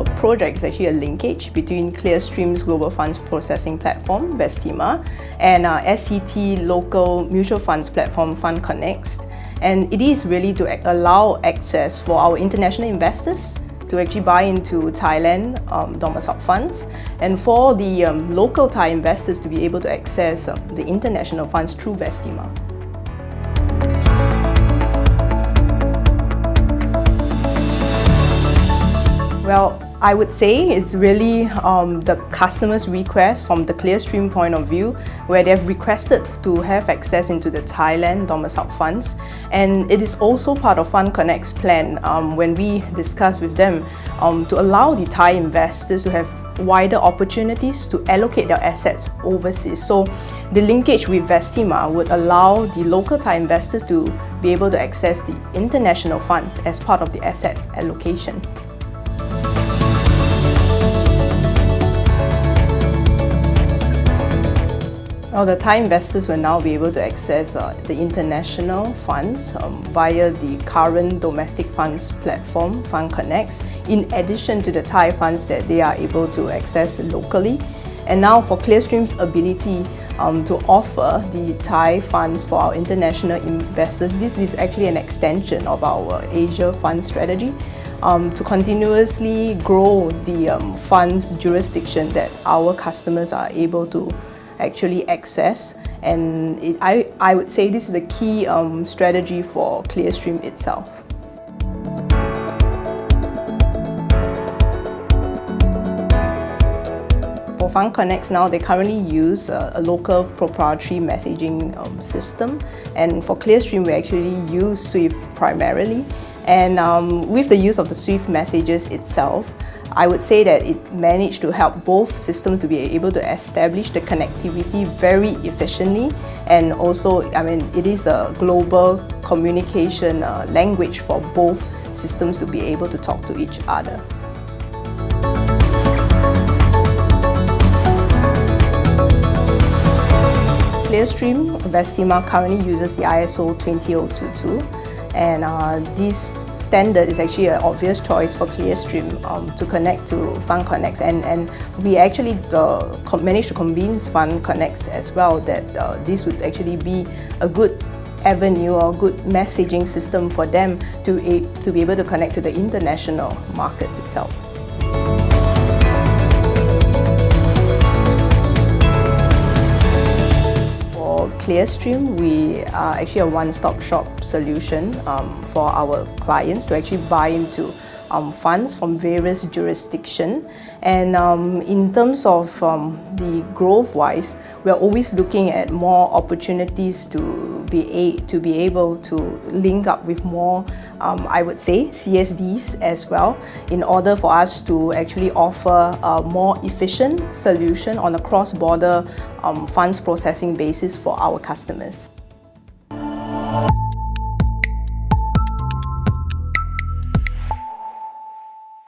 The project is actually a linkage between Clearstream's Global Funds Processing Platform, Vestima, and uh, SET local mutual funds platform, FundConnext. And it is really to allow access for our international investors to actually buy into Thailand um, domiciled funds and for the um, local Thai investors to be able to access uh, the international funds through Vestima. Well, I would say it's really um, the customer's request from the Clearstream point of view where they've requested to have access into the Thailand domiciled funds and it is also part of FundConnext's plan um, when we discuss with them um, to allow the Thai investors to have wider opportunities to allocate their assets overseas. So the linkage with Vestima would allow the local Thai investors to be able to access the international funds as part of the asset allocation. Well, the Thai investors will now be able to access uh, the international funds um, via the current domestic funds platform, FundConnext, in addition to the Thai funds that they are able to access locally. And now for Clearstream's ability um, to offer the Thai funds for our international investors, this is actually an extension of our Asia fund strategy um, to continuously grow the um, funds jurisdiction that our customers are able to actually access and it, I, I would say this is a key um, strategy for Clearstream itself. For FundConnext now, they currently use a, a local proprietary messaging um, system and for Clearstream we actually use Swift primarily and um, with the use of the Swift messages itself, I would say that it managed to help both systems to be able to establish the connectivity very efficiently and also, I mean, it is a global communication uh, language for both systems to be able to talk to each other. Clearstream Vestima currently uses the ISO 20022 and uh, this standard is actually an obvious choice for Clearstream um, to connect to FundConnext and, and we actually uh, managed to convince FundConnext as well that uh, this would actually be a good avenue or good messaging system for them to, to be able to connect to the international markets itself. Clearstream, we are actually a one-stop shop solution um, for our clients to actually buy into um, funds from various jurisdictions. And um, in terms of um, the growth-wise, we're always looking at more opportunities to be, to be able to link up with more, um, I would say, CSDs as well, in order for us to actually offer a more efficient solution on a cross-border um, funds processing basis for our customers.